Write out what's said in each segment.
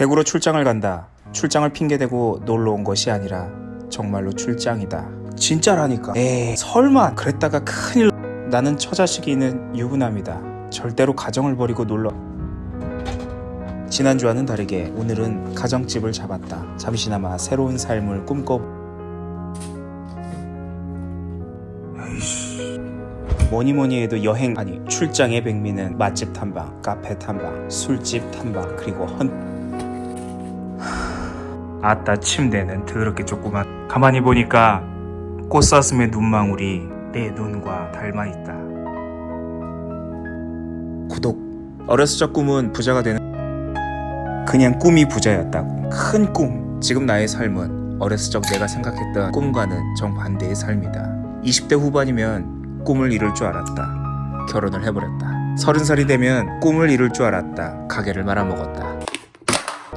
대구로 출장을 간다. 출장을 핑계대고 놀러 온 것이 아니라 정말로 출장이다. 진짜라니까. 에이, 설마 그랬다가 큰일. 나는 처자식이는 유부남이다. 절대로 가정을 버리고 놀러. 지난주와는 다르게 오늘은 가정집을 잡았다. 잠시나마 새로운 삶을 꿈꿔. 뭐니 뭐니 해도 여행 아니 출장의 백미는 맛집 탐방, 카페 탐방, 술집 탐방 그리고 헌 아따 침대는 더럽게 조그만. 가만히 보니까 꽃사슴의 눈망울이 내 눈과 닮아있다. 구독. 어렸을 적 꿈은 부자가 되는 그냥 꿈이 부자였다고. 큰 꿈. 지금 나의 삶은 어렸을 적 내가 생각했던 꿈과는 정반대의 삶이다. 20대 후반이면 꿈을 이룰 줄 알았다. 결혼을 해버렸다. 서른 살이 되면 꿈을 이룰 줄 알았다. 가게를 말아먹었다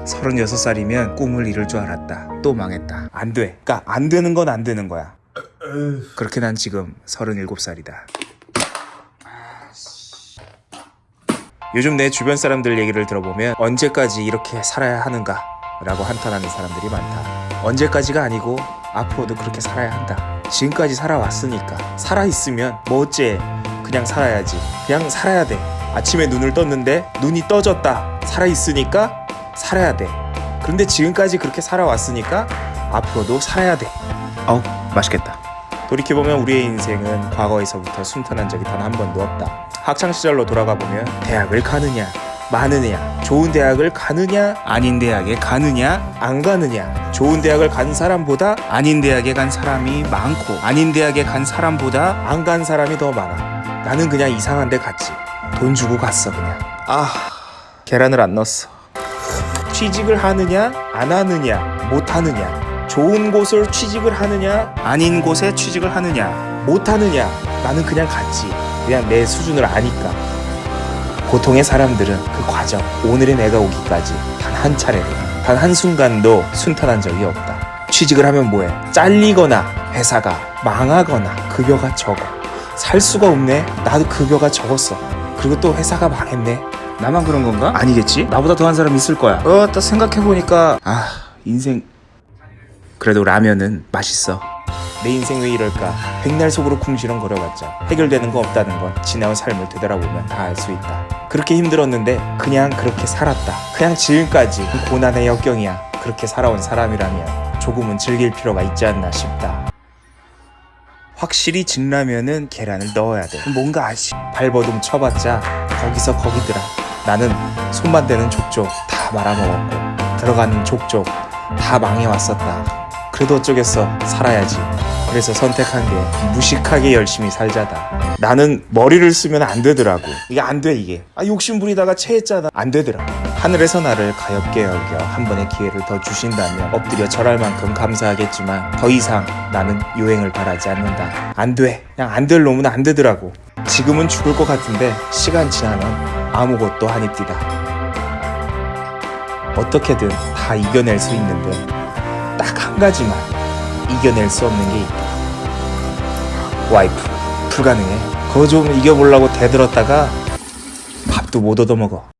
36살이면 꿈을 이룰 줄 알았다. 또 망했다. 안 돼. 그니까 안 되는 건 안 되는 거야. 그렇게 난 지금 37살이다. 요즘 내 주변 사람들 얘기를 들어보면 언제까지 이렇게 살아야 하는가 라고 한탄하는 사람들이 많다. 언제까지가 아니고 앞으로도 그렇게 살아야 한다. 지금까지 살아왔으니까 살아있으면 뭐 어째 그냥 살아야지. 그냥 살아야 돼. 아침에 눈을 떴는데 눈이 떠졌다. 살아있으니까 살아야 돼. 그런데 지금까지 그렇게 살아왔으니까 앞으로도 살아야 돼. 어우, 맛있겠다. 돌이켜보면 우리의 인생은 과거에서부터 순탄한 적이 단 한 번도 없다. 학창시절로 돌아가 보면 대학을 가느냐, 마느냐, 좋은 대학을 가느냐, 아닌 대학에 가느냐, 안 가느냐, 좋은 대학을 간 사람보다 아닌 대학에 간 사람이 많고, 아닌 대학에 간 사람보다 안 간 사람이 더 많아. 나는 그냥 이상한 데 갔지. 돈 주고 갔어, 그냥. 아, 계란을 안 넣었어. 취직을 하느냐 안 하느냐 못 하느냐 좋은 곳을 취직을 하느냐 아닌 곳에 취직을 하느냐 못 하느냐 나는 그냥 갔지 그냥 내 수준을 아니까. 보통의 사람들은 그 과정 오늘의 내가 오기까지 단 한 차례도 단 한순간도 순탄한 적이 없다. 취직을 하면 뭐해? 잘리거나 회사가 망하거나 급여가 적어. 살 수가 없네. 나도 급여가 적었어. 그리고 또 회사가 망했네 나만 그런 건가? 아니겠지? 나보다 더한 사람 있을 거야. 어, 딱 생각해보니까, 아, 인생. 그래도 라면은 맛있어. 내 인생 왜 이럴까? 백날 속으로 궁시렁 거려봤자 해결되는 거 없다는 건 지나온 삶을 되돌아보면 다 알 수 있다. 그렇게 힘들었는데 그냥 그렇게 살았다. 그냥 지금까지 고난의 역경이야. 그렇게 살아온 사람이라면 조금은 즐길 필요가 있지 않나 싶다. 확실히 진라면은 계란을 넣어야 돼. 뭔가 아시 발버둥 쳐봤자 거기서 거기더라. 나는 손만 대는 족족 다 말아먹었고 들어가는 족족 다 망해왔었다. 그래도 어쩌겠어 살아야지. 그래서 선택한 게 무식하게 열심히 살자다. 나는 머리를 쓰면 안 되더라고. 이게 안 돼 이게. 아 욕심 부리다가 체했잖아. 안 되더라. 하늘에서 나를 가엽게 여겨 한 번의 기회를 더 주신다면 엎드려 절할 만큼 감사하겠지만 더 이상 나는 요행을 바라지 않는다. 안 돼. 그냥 안 될 놈은 안 되더라고. 지금은 죽을 것 같은데 시간 지나면 아무것도 뛰다. 어떻게든 다 이겨낼 수 있는데 딱 한 가지만 이겨낼 수 없는 게 있다. 와이프 불가능해. 그거 좀 이겨보려고 대들었다가 밥도 못 얻어먹어.